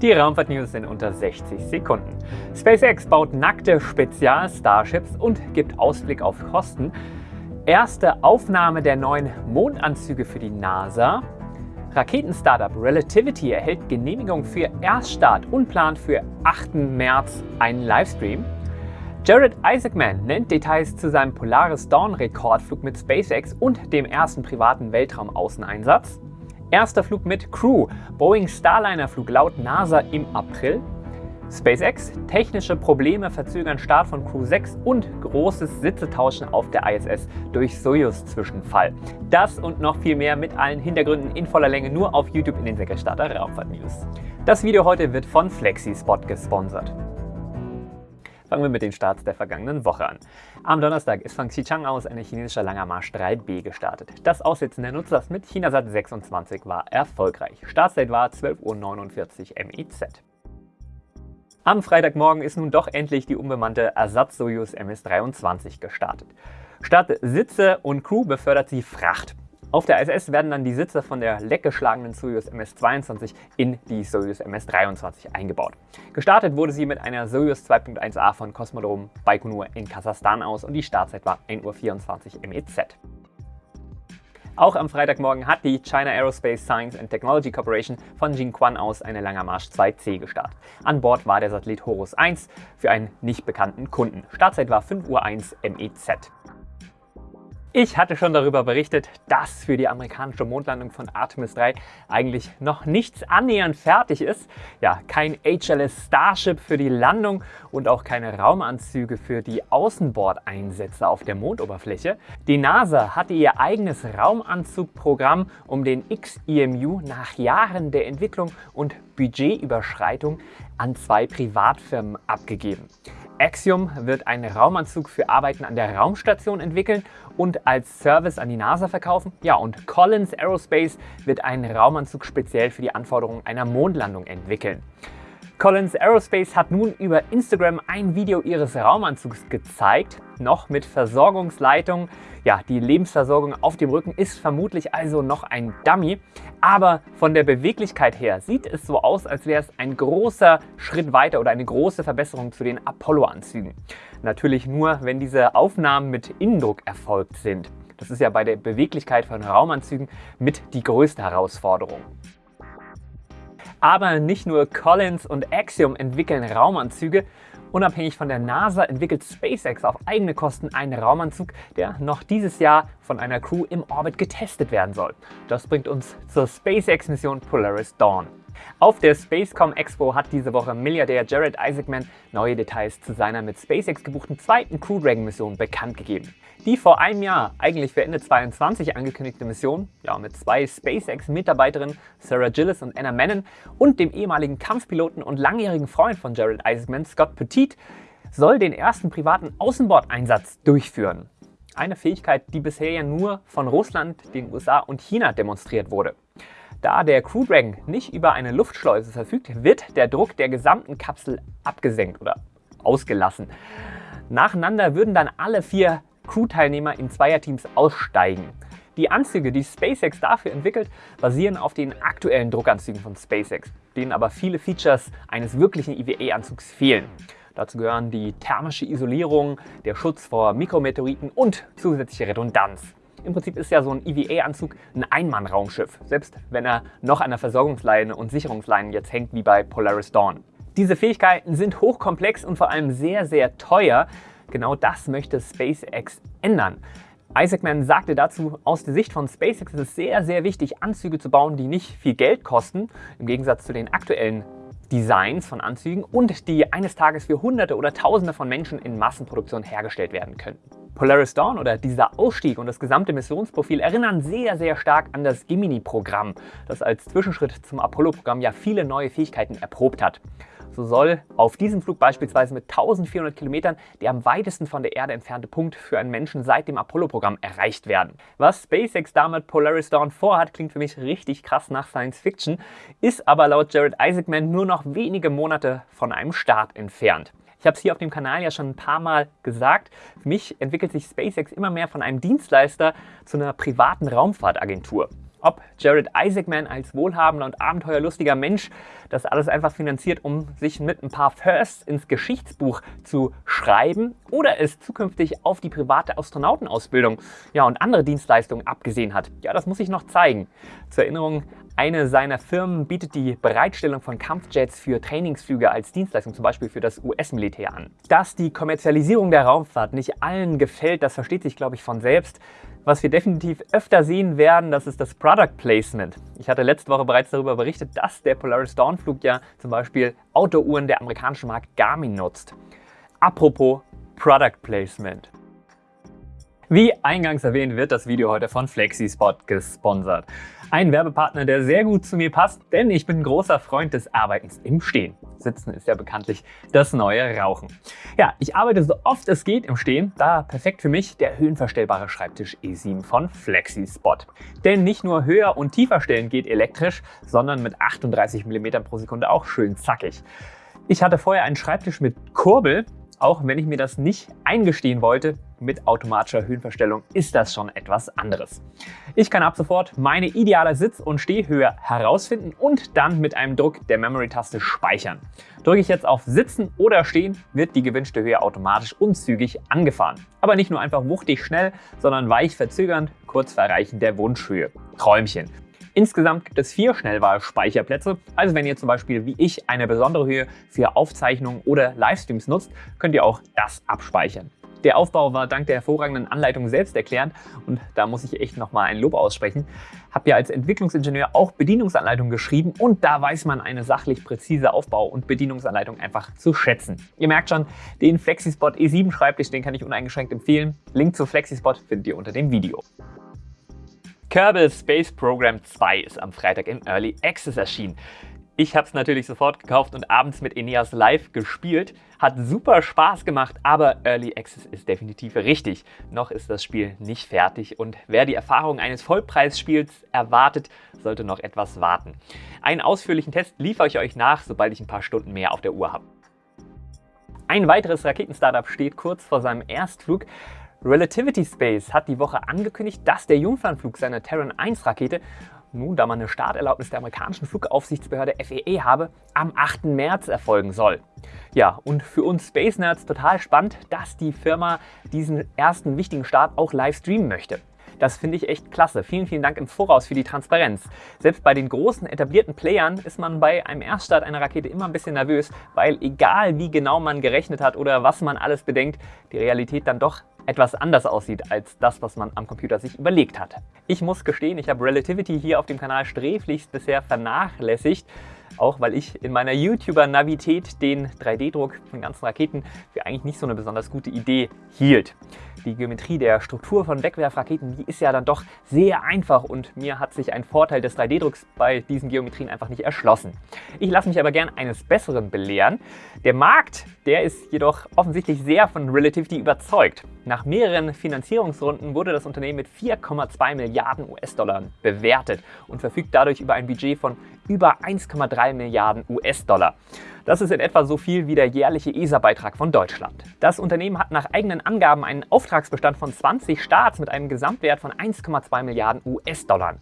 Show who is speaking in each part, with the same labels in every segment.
Speaker 1: Die Raumfahrt-News in unter 60 Sekunden. SpaceX baut nackte Spezial-Starships und gibt Ausblick auf Kosten. Erste Aufnahme der neuen Mondanzüge für die NASA. Raketenstartup Relativity erhält Genehmigung für Erststart und plant für 8. März einen Livestream. Jared Isaacman nennt Details zu seinem Polaris Dawn Rekordflug mit SpaceX und dem ersten privaten Weltraumaußeneinsatz. Erster Flug mit Crew, Boeing Starliner Flug laut NASA im April. SpaceX, technische Probleme verzögern Start von Crew 6 und großes Sitzetauschen auf der ISS durch Soyuz-Zwischenfall. Das und noch viel mehr mit allen Hintergründen in voller Länge nur auf YouTube in den Säckerstarter Raumfahrt News. Das Video heute wird von FlexiSpot gesponsert. Fangen wir mit den Starts der vergangenen Woche an. Am Donnerstag ist von Xichang aus ein chinesischer Langer Marsch 3B gestartet. Das Aussitzen der Nutzlast mit Chinasat 26 war erfolgreich. Startzeit war 12.49 Uhr MIZ. Am Freitagmorgen ist nun doch endlich die unbemannte Ersatz-Soyuz MS-23 gestartet. Statt Sitze und Crew befördert sie Fracht. Auf der ISS werden dann die Sitze von der leckgeschlagenen Soyuz MS-22 in die Soyuz MS-23 eingebaut. Gestartet wurde sie mit einer Soyuz 2.1a von Kosmodrom Baikonur in Kasachstan aus und die Startzeit war 1.24 Uhr MEZ. Auch am Freitagmorgen hat die China Aerospace Science and Technology Corporation von Jinquan aus eine Langer Marsch 2C gestartet. An Bord war der Satellit Horus 1 für einen nicht bekannten Kunden. Startzeit war 5.01 Uhr MEZ. Ich hatte schon darüber berichtet, dass für die amerikanische Mondlandung von Artemis 3 eigentlich noch nichts annähernd fertig ist. Ja, kein HLS Starship für die Landung und auch keine Raumanzüge für die Außenbordeinsätze auf der Mondoberfläche. Die NASA hatte ihr eigenes Raumanzugprogramm um den XEMU nach Jahren der Entwicklung und Budgetüberschreitung an zwei Privatfirmen abgegeben. Axiom wird einen Raumanzug für Arbeiten an der Raumstation entwickeln und als Service an die NASA verkaufen. Ja, und Collins Aerospace wird einen Raumanzug speziell für die Anforderungen einer Mondlandung entwickeln. Collins Aerospace hat nun über Instagram ein Video ihres Raumanzugs gezeigt, noch mit Versorgungsleitung. Ja, die Lebensversorgung auf dem Rücken ist vermutlich also noch ein Dummy, aber von der Beweglichkeit her sieht es so aus, als wäre es ein großer Schritt weiter oder eine große Verbesserung zu den Apollo-Anzügen. Natürlich nur, wenn diese Aufnahmen mit Innendruck erfolgt sind. Das ist ja bei der Beweglichkeit von Raumanzügen mit die größte Herausforderung. Aber nicht nur Collins und Axiom entwickeln Raumanzüge. Unabhängig von der NASA entwickelt SpaceX auf eigene Kosten einen Raumanzug, der noch dieses Jahr von einer Crew im Orbit getestet werden soll. Das bringt uns zur SpaceX-Mission Polaris Dawn. Auf der Spacecom Expo hat diese Woche Milliardär Jared Isaacman neue Details zu seiner mit SpaceX gebuchten zweiten Crew Dragon Mission bekannt gegeben. Die vor einem Jahr, eigentlich für Ende 2022 angekündigte Mission, ja, mit zwei SpaceX-Mitarbeiterinnen Sarah Gillis und Anna Menon und dem ehemaligen Kampfpiloten und langjährigen Freund von Jared Isaacman, Scott Petit, soll den ersten privaten Außenbordeinsatz durchführen. Eine Fähigkeit, die bisher ja nur von Russland, den USA und China demonstriert wurde. Da der Crew Dragon nicht über eine Luftschleuse verfügt, wird der Druck der gesamten Kapsel abgesenkt oder ausgelassen. Nacheinander würden dann alle vier Crew-Teilnehmer in Zweierteams aussteigen. Die Anzüge, die SpaceX dafür entwickelt, basieren auf den aktuellen Druckanzügen von SpaceX, denen aber viele Features eines wirklichen EVA-Anzugs fehlen. Dazu gehören die thermische Isolierung, der Schutz vor Mikrometeoriten und zusätzliche Redundanz. Im Prinzip ist ja so ein EVA-Anzug ein Einmann-Raumschiff, selbst wenn er noch an der Versorgungsleine und Sicherungsleine jetzt hängt wie bei Polaris Dawn. Diese Fähigkeiten sind hochkomplex und vor allem sehr, sehr teuer. Genau das möchte SpaceX ändern. Isaacman sagte dazu, aus der Sicht von SpaceX ist es sehr, sehr wichtig, Anzüge zu bauen, die nicht viel Geld kosten, im Gegensatz zu den aktuellen Designs von Anzügen und die eines Tages für Hunderte oder Tausende von Menschen in Massenproduktion hergestellt werden könnten. Polaris Dawn oder dieser Ausstieg und das gesamte Missionsprofil erinnern sehr, sehr stark an das Gemini-Programm, das als Zwischenschritt zum Apollo-Programm ja viele neue Fähigkeiten erprobt hat. So soll auf diesem Flug beispielsweise mit 1400 Kilometern der am weitesten von der Erde entfernte Punkt für einen Menschen seit dem Apollo-Programm erreicht werden. Was SpaceX damit Polaris Dawn vorhat, klingt für mich richtig krass nach Science Fiction, ist aber laut Jared Isaacman nur noch wenige Monate von einem Start entfernt. Ich habe es hier auf dem Kanal ja schon ein paar Mal gesagt. Für mich entwickelt sich SpaceX immer mehr von einem Dienstleister zu einer privaten Raumfahrtagentur. ob Jared Isaacman als wohlhabender und abenteuerlustiger Mensch das alles einfach finanziert, um sich mit ein paar Firsts ins Geschichtsbuch zu schreiben oder es zukünftig auf die private Astronautenausbildung ja, und andere Dienstleistungen abgesehen hat. Ja, das muss ich noch zeigen. Zur Erinnerung, eine seiner Firmen bietet die Bereitstellung von Kampfjets für Trainingsflüge als Dienstleistung, zum Beispiel für das US-Militär an. Dass die Kommerzialisierung der Raumfahrt nicht allen gefällt, das versteht sich, glaube ich, von selbst. Was wir definitiv öfter sehen werden, das ist das Product Placement. Ich hatte letzte Woche bereits darüber berichtet, dass der Polaris Dawn Flug ja zum Beispiel Autouhren der amerikanischen Marke Garmin nutzt. Apropos Product Placement. Wie eingangs erwähnt, wird das Video heute von FlexiSpot gesponsert. Ein Werbepartner, der sehr gut zu mir passt, denn ich bin großer Freund des Arbeitens im Stehen. Sitzen ist ja bekanntlich das neue Rauchen. Ja, ich arbeite so oft es geht im Stehen, da perfekt für mich der höhenverstellbare Schreibtisch E7 von FlexiSpot. Denn nicht nur höher und tiefer stellen geht elektrisch, sondern mit 38 mm pro Sekunde auch schön zackig. Ich hatte vorher einen Schreibtisch mit Kurbel, auch wenn ich mir das nicht eingestehen wollte, mit automatischer Höhenverstellung ist das schon etwas anderes. Ich kann ab sofort meine ideale Sitz- und Stehhöhe herausfinden und dann mit einem Druck der Memory-Taste speichern. Drücke ich jetzt auf Sitzen oder Stehen, wird die gewünschte Höhe automatisch und zügig angefahren. Aber nicht nur einfach wuchtig schnell, sondern weich verzögernd, kurz vor Erreichen der Wunschhöhe. Träumchen. Insgesamt gibt es vier Schnellwahl-Speicherplätze. Also wenn ihr zum Beispiel wie ich eine besondere Höhe für Aufzeichnungen oder Livestreams nutzt, könnt ihr auch das abspeichern. Der Aufbau war dank der hervorragenden Anleitung selbst erklärt und da muss ich echt nochmal ein Lob aussprechen. Hab ja als Entwicklungsingenieur auch Bedienungsanleitungen geschrieben und da weiß man eine sachlich präzise Aufbau- und Bedienungsanleitung einfach zu schätzen. Ihr merkt schon, den FlexiSpot E7 Schreibtisch, den kann ich uneingeschränkt empfehlen. Link zu FlexiSpot findet ihr unter dem Video. Kerbal Space Program 2 ist am Freitag im Early Access erschienen. Ich habe es natürlich sofort gekauft und abends mit Eneas live gespielt. Hat super Spaß gemacht, aber Early Access ist definitiv richtig. Noch ist das Spiel nicht fertig und wer die Erfahrung eines Vollpreisspiels erwartet, sollte noch etwas warten. Einen ausführlichen Test liefere ich euch nach, sobald ich ein paar Stunden mehr auf der Uhr habe. Ein weiteres Raketenstartup steht kurz vor seinem Erstflug. Relativity Space hat die Woche angekündigt, dass der Jungfernflug seiner Terran 1 Rakete nun, da man eine Starterlaubnis der amerikanischen Flugaufsichtsbehörde FAA habe, am 8. März erfolgen soll. Ja, und für uns Space Nerds total spannend, dass die Firma diesen ersten wichtigen Start auch live streamen möchte. Das finde ich echt klasse. Vielen, vielen Dank im Voraus für die Transparenz. Selbst bei den großen etablierten Playern ist man bei einem Erststart einer Rakete immer ein bisschen nervös, weil egal wie genau man gerechnet hat oder was man alles bedenkt, die Realität dann doch etwas anders aussieht als das, was man am Computer sich überlegt hat. Ich muss gestehen, ich habe Relativity hier auf dem Kanal sträflichst bisher vernachlässigt, auch weil ich in meiner YouTuber-Navität den 3D-Druck von ganzen Raketen für eigentlich nicht so eine besonders gute Idee hielt. Die Geometrie der Struktur von Wegwerfraketen, die ist ja dann doch sehr einfach und mir hat sich ein Vorteil des 3D-Drucks bei diesen Geometrien einfach nicht erschlossen. Ich lasse mich aber gern eines Besseren belehren. Der Markt, der ist jedoch offensichtlich sehr von Relativity überzeugt. Nach mehreren Finanzierungsrunden wurde das Unternehmen mit 4,2 Milliarden US-Dollar bewertet und verfügt dadurch über ein Budget von über 1,3 Milliarden US-Dollar. Das ist in etwa so viel wie der jährliche ESA-Beitrag von Deutschland. Das Unternehmen hat nach eigenen Angaben einen Auftragsbestand von 20 Starts mit einem Gesamtwert von 1,2 Milliarden US-Dollar.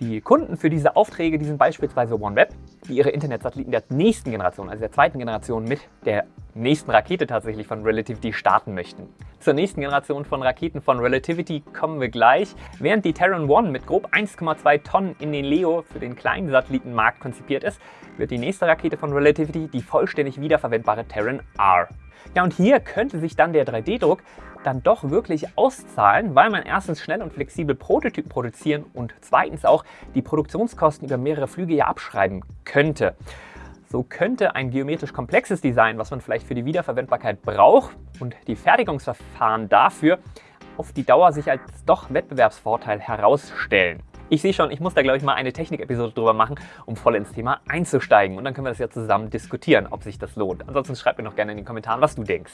Speaker 1: Die Kunden für diese Aufträge die sind beispielsweise OneWeb, die ihre Internetsatelliten der nächsten Generation, also der zweiten Generation mit der nächsten Rakete tatsächlich von Relativity starten möchten. Zur nächsten Generation von Raketen von Relativity kommen wir gleich. Während die Terran 1 mit grob 1,2 Tonnen in den LEO für den kleinen Satellitenmarkt konzipiert ist, wird die nächste Rakete von Relativity die vollständig wiederverwendbare Terran R. Ja, und hier könnte sich dann der 3D-Druck dann doch wirklich auszahlen, weil man erstens schnell und flexibel Prototypen produzieren und zweitens auch die Produktionskosten über mehrere Flüge ja abschreiben könnte. So könnte ein geometrisch komplexes Design, was man vielleicht für die Wiederverwendbarkeit braucht und die Fertigungsverfahren dafür auf die Dauer sich als doch Wettbewerbsvorteil herausstellen. Ich sehe schon, ich muss da glaube ich mal eine Technik-Episode drüber machen, um voll ins Thema einzusteigen. Und dann können wir das ja zusammen diskutieren, ob sich das lohnt. Ansonsten schreib mir noch gerne in den Kommentaren, was du denkst.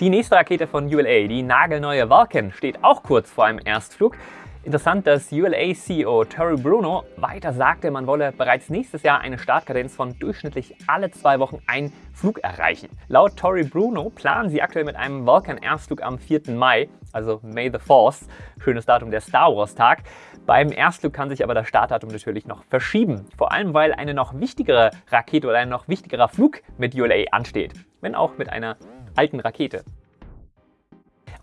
Speaker 1: Die nächste Rakete von ULA, die nagelneue Vulcan, steht auch kurz vor einem Erstflug. Interessant, dass ULA-CEO Terry Bruno weiter sagte, man wolle bereits nächstes Jahr eine Startkadenz von durchschnittlich alle zwei Wochen einen Flug erreichen. Laut Terry Bruno planen sie aktuell mit einem Vulcan-Erstflug am 4. Mai, also May the 4th, schönes Datum der Star Wars Tag. Beim Erstflug kann sich aber das Startdatum natürlich noch verschieben, vor allem weil eine noch wichtigere Rakete oder ein noch wichtigerer Flug mit ULA ansteht, wenn auch mit einer alten Rakete.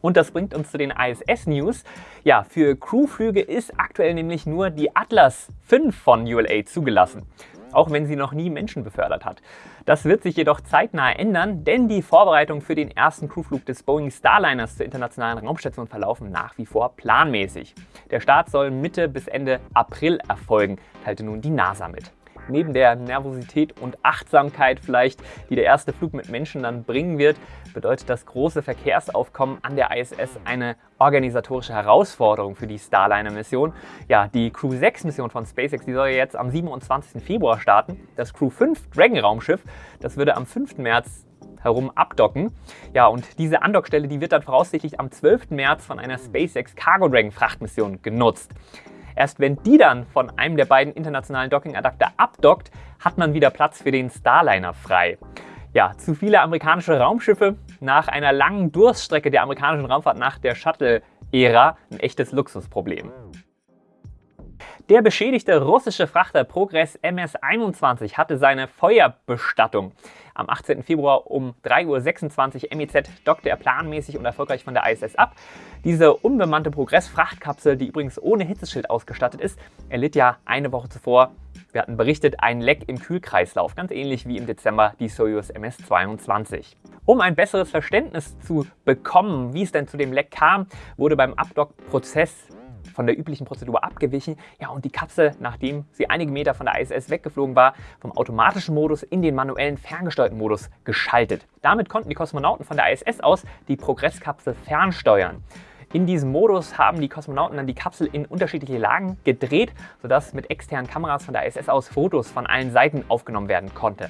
Speaker 1: Und das bringt uns zu den ISS-News. Ja, für Crewflüge ist aktuell nämlich nur die Atlas 5 von ULA zugelassen auch wenn sie noch nie Menschen befördert hat. Das wird sich jedoch zeitnah ändern, denn die Vorbereitungen für den ersten Crewflug des Boeing Starliners zur internationalen Raumstation verlaufen nach wie vor planmäßig. Der Start soll Mitte bis Ende April erfolgen, teilte nun die NASA mit neben der Nervosität und Achtsamkeit vielleicht, die der erste Flug mit Menschen dann bringen wird, bedeutet das große Verkehrsaufkommen an der ISS eine organisatorische Herausforderung für die Starliner-Mission. Ja, die Crew 6-Mission von SpaceX, die soll jetzt am 27. Februar starten. Das Crew 5 Dragon-Raumschiff, das würde am 5. März herum abdocken. Ja, und diese Andockstelle, die wird dann voraussichtlich am 12. März von einer SpaceX Cargo Dragon Frachtmission genutzt. Erst wenn die dann von einem der beiden internationalen Docking-Adapter abdockt, hat man wieder Platz für den Starliner frei. Ja, zu viele amerikanische Raumschiffe nach einer langen Durststrecke der amerikanischen Raumfahrt nach der Shuttle-Ära ein echtes Luxusproblem. Der beschädigte russische Frachter Progress MS-21 hatte seine Feuerbestattung. Am 18. Februar um 3.26 Uhr MEZ dockte er planmäßig und erfolgreich von der ISS ab. Diese unbemannte Progress-Frachtkapsel, die übrigens ohne Hitzeschild ausgestattet ist, erlitt ja eine Woche zuvor, wir hatten berichtet, ein Leck im Kühlkreislauf, ganz ähnlich wie im Dezember die Soyuz MS-22. Um ein besseres Verständnis zu bekommen, wie es denn zu dem Leck kam, wurde beim Abdock-Prozess von der üblichen Prozedur abgewichen. Ja, und die Kapsel, nachdem sie einige Meter von der ISS weggeflogen war, vom automatischen Modus in den manuellen ferngesteuerten Modus geschaltet. Damit konnten die Kosmonauten von der ISS aus die Progresskapsel fernsteuern. In diesem Modus haben die Kosmonauten dann die Kapsel in unterschiedliche Lagen gedreht, sodass mit externen Kameras von der ISS aus Fotos von allen Seiten aufgenommen werden konnte.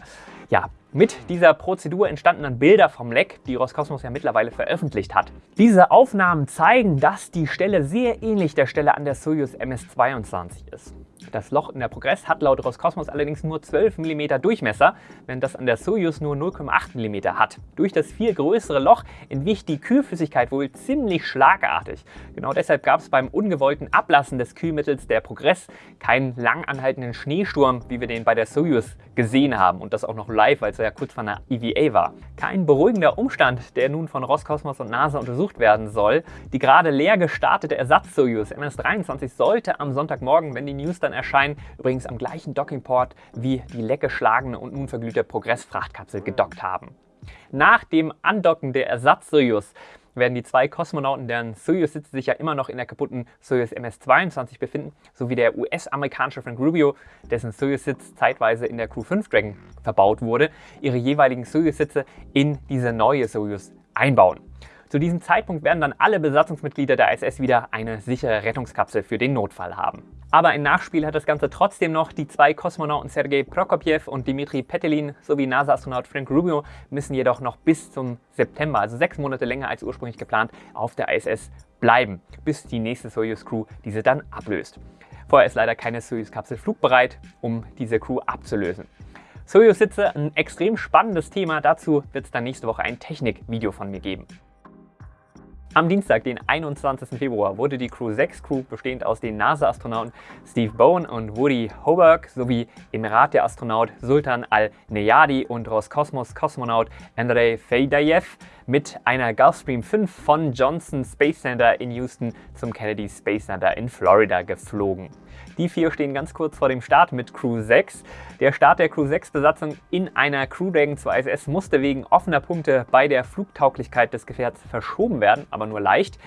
Speaker 1: Ja, mit dieser Prozedur entstanden dann Bilder vom Leck, die Roskosmos ja mittlerweile veröffentlicht hat. Diese Aufnahmen zeigen, dass die Stelle sehr ähnlich der Stelle an der Soyuz MS-22 ist. Das Loch in der Progress hat laut Roskosmos allerdings nur 12 mm Durchmesser, während das an der Soyuz nur 0,8 mm hat. Durch das viel größere Loch entwich die Kühlflüssigkeit wohl ziemlich schlagartig. Genau deshalb gab es beim ungewollten Ablassen des Kühlmittels der Progress keinen lang anhaltenden Schneesturm, wie wir den bei der Soyuz gesehen haben und das auch noch live, weil es ja kurz vor einer EVA war. Kein beruhigender Umstand, der nun von Roskosmos und NASA untersucht werden soll. Die gerade leer gestartete Ersatz-Soyuz MS-23 sollte am Sonntagmorgen, wenn die News dann erscheinen, übrigens am gleichen Dockingport wie die leckgeschlagene und nun verglühte Progress-Frachtkapsel gedockt haben. Nach dem Andocken der Ersatz-Soyuz werden die zwei Kosmonauten, deren Soyuz-Sitze sich ja immer noch in der kaputten Soyuz MS-22 befinden, sowie der US-amerikanische Frank Rubio, dessen Soyuz-Sitz zeitweise in der Crew 5 Dragon verbaut wurde, ihre jeweiligen Soyuz-Sitze in diese neue Soyuz einbauen. Zu diesem Zeitpunkt werden dann alle Besatzungsmitglieder der ISS wieder eine sichere Rettungskapsel für den Notfall haben. Aber ein Nachspiel hat das Ganze trotzdem noch. Die zwei Kosmonauten Sergei Prokopjew und Dmitri Petelin sowie NASA-Astronaut Frank Rubio müssen jedoch noch bis zum September, also sechs Monate länger als ursprünglich geplant, auf der ISS bleiben, bis die nächste Soyuz-Crew diese dann ablöst. Vorher ist leider keine Soyuz-Kapsel flugbereit, um diese Crew abzulösen. Soyuz-Sitze, ein extrem spannendes Thema. Dazu wird es dann nächste Woche ein Technik-Video von mir geben. Am Dienstag, den 21. Februar, wurde die Crew 6 Crew, bestehend aus den NASA-Astronauten Steve Bowen und Woody Hoburg sowie Emirat der Astronaut Sultan Al-Neyadi und Roskosmos-Kosmonaut Andrei Feydayev mit einer Gulfstream 5 von Johnson Space Center in Houston zum Kennedy Space Center in Florida geflogen. Die vier stehen ganz kurz vor dem Start mit Crew 6. Der Start der Crew 6 Besatzung in einer Crew Dragon zur ISS musste wegen offener Punkte bei der Flugtauglichkeit des Gefährts verschoben werden, aber nur leicht.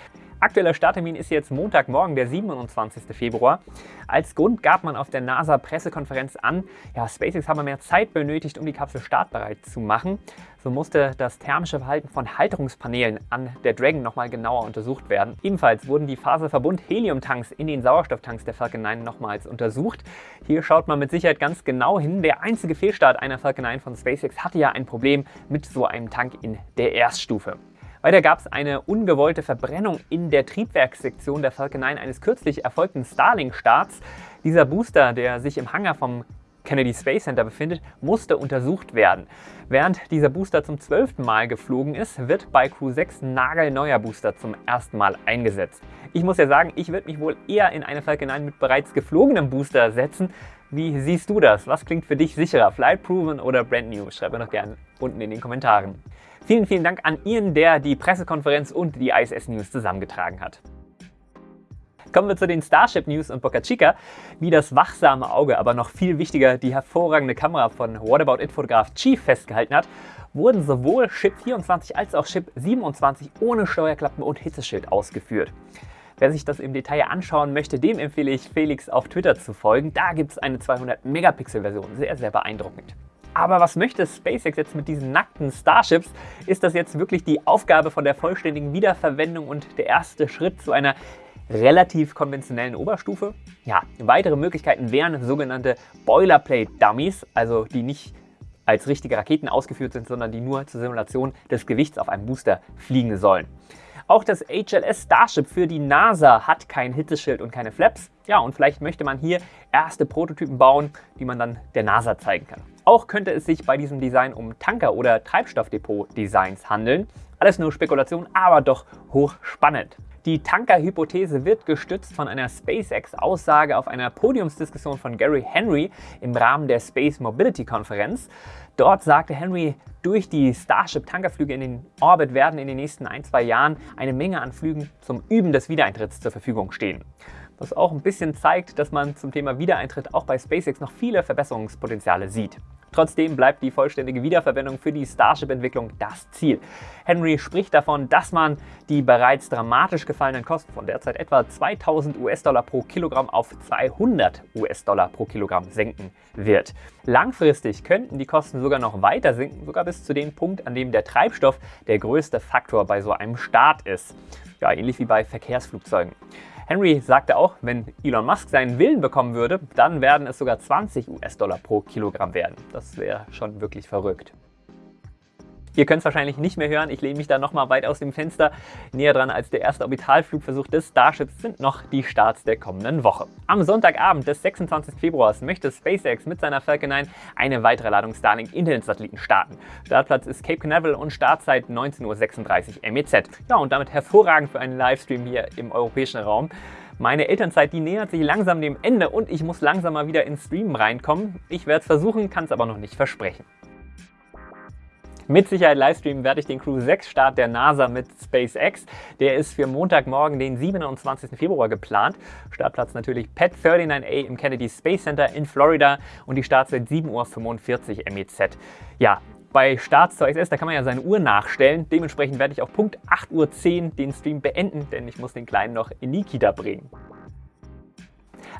Speaker 1: Aktueller Starttermin ist jetzt Montagmorgen, der 27. Februar. Als Grund gab man auf der NASA-Pressekonferenz an, ja, SpaceX habe mehr Zeit benötigt, um die Kapsel startbereit zu machen. So musste das thermische Verhalten von Halterungspanelen an der Dragon nochmal genauer untersucht werden. Ebenfalls wurden die Faserverbund Heliumtanks in den Sauerstofftanks der Falcon 9 nochmals untersucht. Hier schaut man mit Sicherheit ganz genau hin. Der einzige Fehlstart einer Falcon 9 von SpaceX hatte ja ein Problem mit so einem Tank in der Erststufe. Weiter gab es eine ungewollte Verbrennung in der Triebwerkssektion der Falcon 9 eines kürzlich erfolgten Starlink-Starts. Dieser Booster, der sich im Hangar vom Kennedy Space Center befindet, musste untersucht werden. Während dieser Booster zum zwölften Mal geflogen ist, wird bei Crew 6 ein nagelneuer Booster zum ersten Mal eingesetzt. Ich muss ja sagen, ich würde mich wohl eher in eine Falcon 9 mit bereits geflogenem Booster setzen. Wie siehst du das? Was klingt für dich sicherer, Flight Proven oder Brand New? Schreib mir doch gerne unten in den Kommentaren. Vielen, vielen Dank an Ian, der die Pressekonferenz und die ISS News zusammengetragen hat. Kommen wir zu den Starship News und Boca Chica. Wie das wachsame Auge, aber noch viel wichtiger, die hervorragende Kamera von What About It Fotograf Chief festgehalten hat, wurden sowohl Ship 24 als auch Ship 27 ohne Steuerklappen und Hitzeschild ausgeführt. Wer sich das im Detail anschauen möchte, dem empfehle ich Felix auf Twitter zu folgen. Da gibt es eine 200 Megapixel Version, sehr, sehr beeindruckend. Aber was möchte SpaceX jetzt mit diesen nackten Starships? Ist das jetzt wirklich die Aufgabe von der vollständigen Wiederverwendung und der erste Schritt zu einer relativ konventionellen Oberstufe. Ja, weitere Möglichkeiten wären sogenannte Boilerplate-Dummies, also die nicht als richtige Raketen ausgeführt sind, sondern die nur zur Simulation des Gewichts auf einem Booster fliegen sollen. Auch das HLS Starship für die NASA hat kein Hitzeschild und keine Flaps. Ja, und vielleicht möchte man hier erste Prototypen bauen, die man dann der NASA zeigen kann. Auch könnte es sich bei diesem Design um Tanker- oder Treibstoffdepot-Designs handeln. Alles nur Spekulation, aber doch hochspannend. Die Tanker-Hypothese wird gestützt von einer SpaceX-Aussage auf einer Podiumsdiskussion von Gary Henry im Rahmen der Space Mobility Konferenz. Dort sagte Henry, durch die Starship-Tankerflüge in den Orbit werden in den nächsten ein, zwei Jahren eine Menge an Flügen zum Üben des Wiedereintritts zur Verfügung stehen. Was auch ein bisschen zeigt, dass man zum Thema Wiedereintritt auch bei SpaceX noch viele Verbesserungspotenziale sieht. Trotzdem bleibt die vollständige Wiederverwendung für die Starship-Entwicklung das Ziel. Henry spricht davon, dass man die bereits dramatisch gefallenen Kosten von derzeit etwa 2000 US-Dollar pro Kilogramm auf 200 US-Dollar pro Kilogramm senken wird. Langfristig könnten die Kosten sogar noch weiter sinken, sogar bis zu dem Punkt, an dem der Treibstoff der größte Faktor bei so einem Start ist. Ja, ähnlich wie bei Verkehrsflugzeugen. Henry sagte auch, wenn Elon Musk seinen Willen bekommen würde, dann werden es sogar 20 US-Dollar pro Kilogramm werden. Das wäre schon wirklich verrückt. Ihr könnt es wahrscheinlich nicht mehr hören, ich lehne mich da nochmal weit aus dem Fenster. Näher dran als der erste Orbitalflugversuch des Starships sind noch die Starts der kommenden Woche. Am Sonntagabend des 26. Februars möchte SpaceX mit seiner Falcon 9 eine weitere Ladung Starlink Internetsatelliten starten. Startplatz ist Cape Canaveral und Startzeit 19.36 Uhr MEZ. Ja, und damit hervorragend für einen Livestream hier im europäischen Raum. Meine Elternzeit, die nähert sich langsam dem Ende und ich muss langsam mal wieder ins Streamen reinkommen. Ich werde es versuchen, kann es aber noch nicht versprechen. Mit Sicherheit livestreamen werde ich den Crew 6 Start der NASA mit SpaceX. Der ist für Montagmorgen, den 27. Februar geplant. Startplatz natürlich Pet 39A im Kennedy Space Center in Florida und die Startzeit 7.45 Uhr MEZ. Ja, bei Starts zur ISS, da kann man ja seine Uhr nachstellen. Dementsprechend werde ich auf Punkt 8.10 Uhr den Stream beenden, denn ich muss den Kleinen noch in die Kita bringen.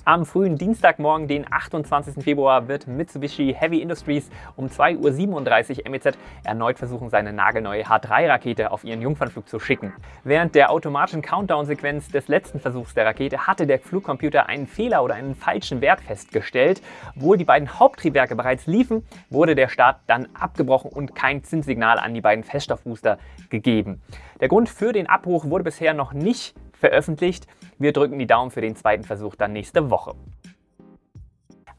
Speaker 1: Am frühen Dienstagmorgen, den 28. Februar, wird Mitsubishi Heavy Industries um 2.37 Uhr MEZ erneut versuchen, seine nagelneue H3-Rakete auf ihren Jungfernflug zu schicken. Während der automatischen Countdown-Sequenz des letzten Versuchs der Rakete hatte der Flugcomputer einen Fehler oder einen falschen Wert festgestellt. Obwohl die beiden Haupttriebwerke bereits liefen, wurde der Start dann abgebrochen und kein Zinssignal an die beiden Feststoffbooster gegeben. Der Grund für den Abbruch wurde bisher noch nicht veröffentlicht. Wir drücken die Daumen für den zweiten Versuch dann nächste Woche.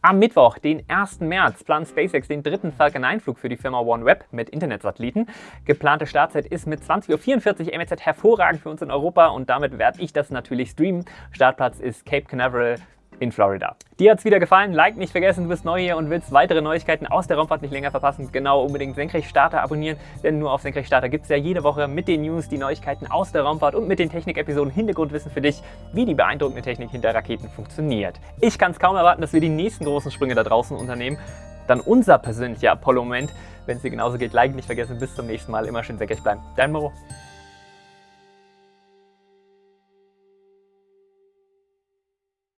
Speaker 1: Am Mittwoch, den 1. März, plant SpaceX den dritten Falcon 9 Flug für die Firma OneWeb mit Internetsatelliten. Geplante Startzeit ist mit 20.44 Uhr MEZ hervorragend für uns in Europa und damit werde ich das natürlich streamen. Startplatz ist Cape Canaveral in Florida. Dir hat es wieder gefallen? Like nicht vergessen, du bist neu hier und willst weitere Neuigkeiten aus der Raumfahrt nicht länger verpassen. Genau, unbedingt Senkrechtstarter abonnieren, denn nur auf Senkrechtstarter gibt es ja jede Woche mit den News die Neuigkeiten aus der Raumfahrt und mit den Technik-Episoden Hintergrundwissen für dich, wie die beeindruckende Technik hinter Raketen funktioniert. Ich kann es kaum erwarten, dass wir die nächsten großen Sprünge da draußen unternehmen. Dann unser persönlicher Apollo-Moment. Wenn es dir genauso geht, like nicht vergessen. Bis zum nächsten Mal. Immer schön senkrecht bleiben. Dein Moro.